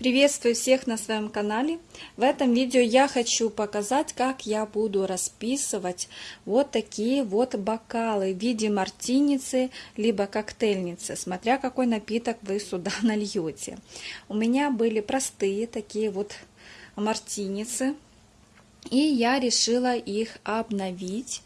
Приветствую всех на своем канале. В этом видео я хочу показать, как я буду расписывать вот такие вот бокалы в виде мартиницы, либо коктейльницы, смотря какой напиток вы сюда нальете. У меня были простые такие вот мартиницы, и я решила их обновить,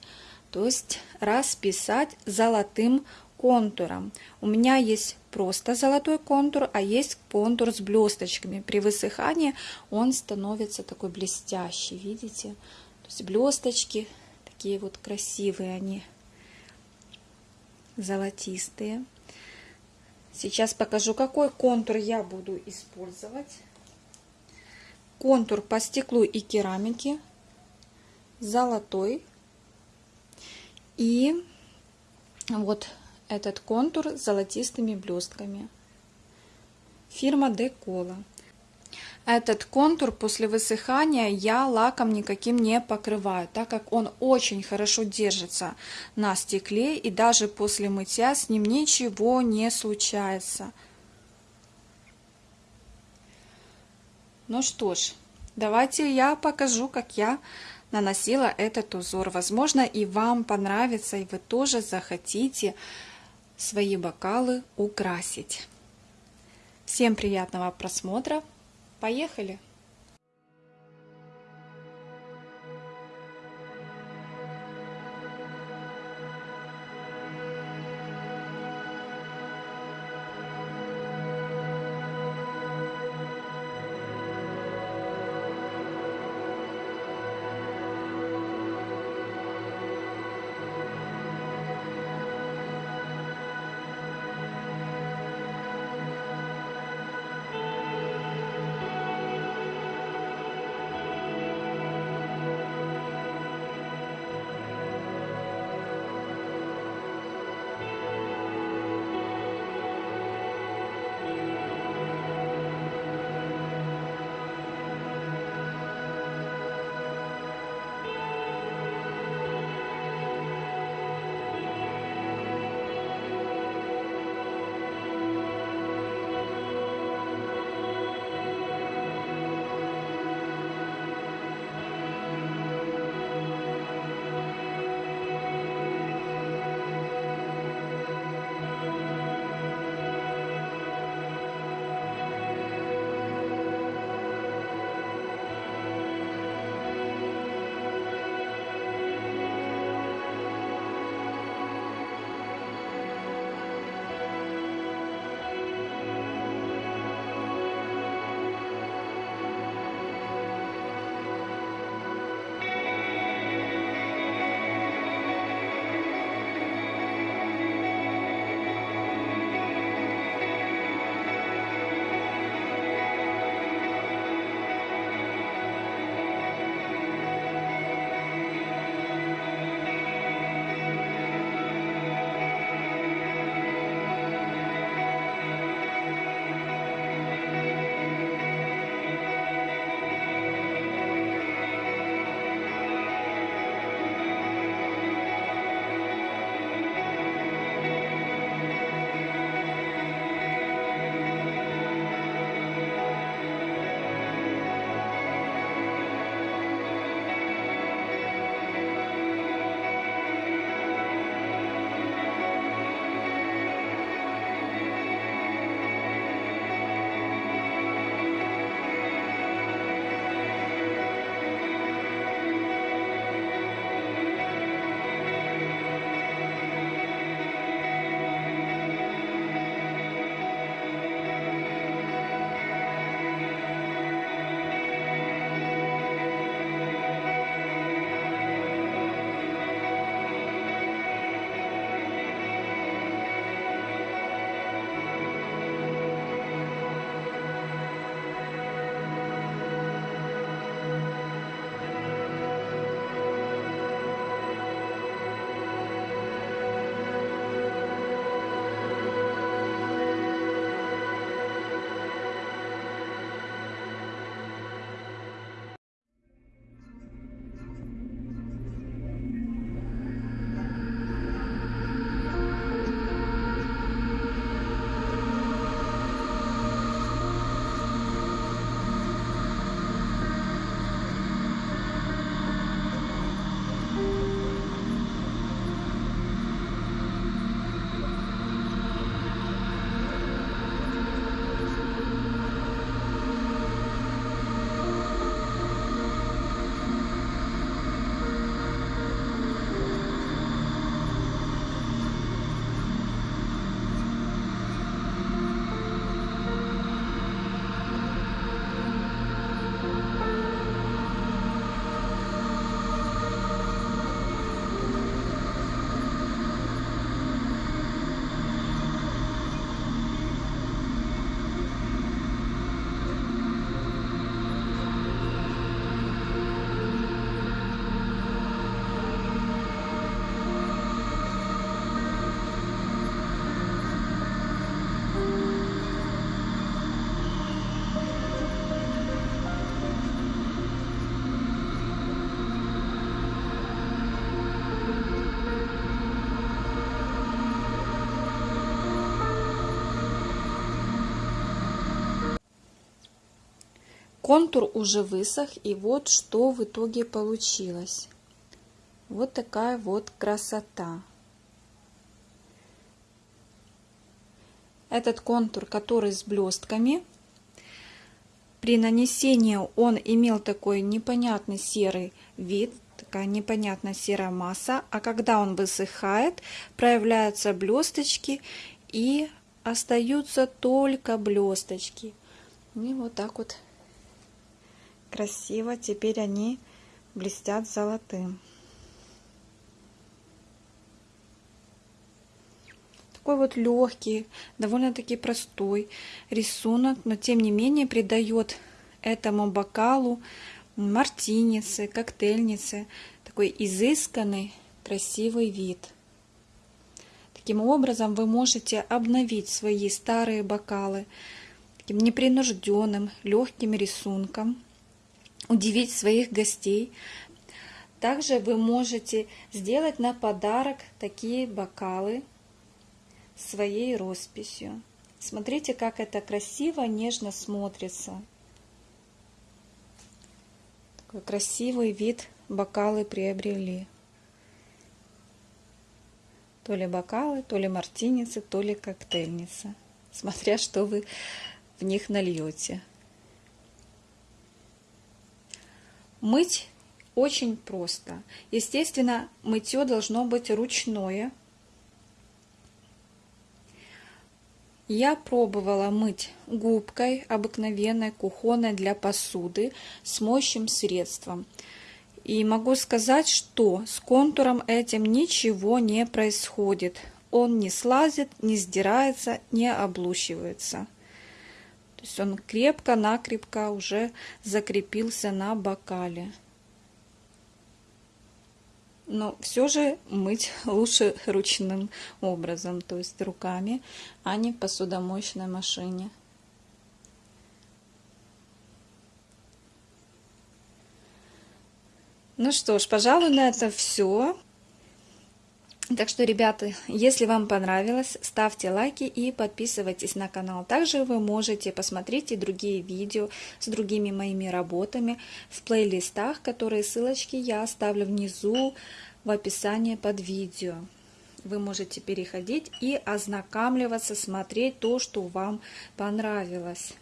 то есть расписать золотым контуром. У меня есть просто золотой контур, а есть контур с блесточками. При высыхании он становится такой блестящий, видите? То есть блесточки такие вот красивые они, золотистые. Сейчас покажу, какой контур я буду использовать. Контур по стеклу и керамике, золотой. И вот этот контур с золотистыми блестками. Фирма Декола. Этот контур после высыхания я лаком никаким не покрываю, так как он очень хорошо держится на стекле и даже после мытья с ним ничего не случается. Ну что ж, давайте я покажу, как я наносила этот узор. Возможно, и вам понравится, и вы тоже захотите свои бокалы украсить. Всем приятного просмотра. Поехали! Контур уже высох, и вот что в итоге получилось. Вот такая вот красота. Этот контур, который с блестками, при нанесении он имел такой непонятный серый вид, такая непонятная серая масса, а когда он высыхает, проявляются блесточки и остаются только блесточки. И вот так вот красиво теперь они блестят золотым. Такой вот легкий, довольно-таки простой рисунок, но тем не менее придает этому бокалу мартиницы, коктейльницы такой изысканный, красивый вид. Таким образом вы можете обновить свои старые бокалы таким непринужденным, легким рисунком, удивить своих гостей. Также вы можете сделать на подарок такие бокалы своей росписью. Смотрите, как это красиво, нежно смотрится. Такой красивый вид бокалы приобрели. То ли бокалы, то ли мартиницы, то ли коктейльница. Смотря, что вы в них нальете. Мыть очень просто. Естественно, мытье должно быть ручное, Я пробовала мыть губкой обыкновенной, кухонной для посуды с моющим средством. И могу сказать, что с контуром этим ничего не происходит. Он не слазит, не сдирается, не облущивается. То есть он крепко-накрепко уже закрепился на бокале но все же мыть лучше ручным образом, то есть руками, а не в посудомоечной машине. Ну что ж, пожалуй, на это все. Так что, ребята, если вам понравилось, ставьте лайки и подписывайтесь на канал. Также вы можете посмотреть и другие видео с другими моими работами в плейлистах, которые ссылочки я оставлю внизу в описании под видео. Вы можете переходить и ознакомливаться, смотреть то, что вам понравилось.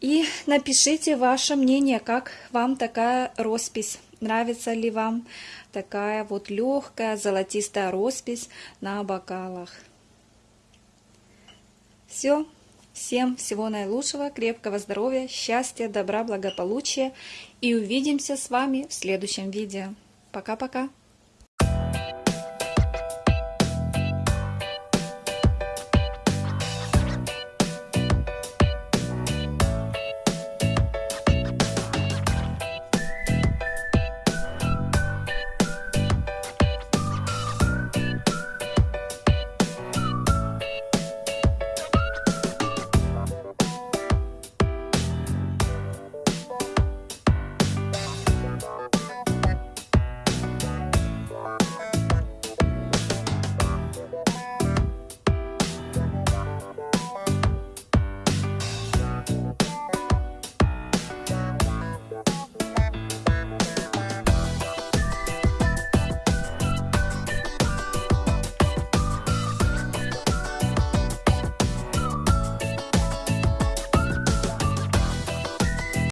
И напишите ваше мнение, как вам такая роспись, нравится ли вам такая вот легкая золотистая роспись на бокалах. Все. Всем всего наилучшего, крепкого здоровья, счастья, добра, благополучия и увидимся с вами в следующем видео. Пока-пока.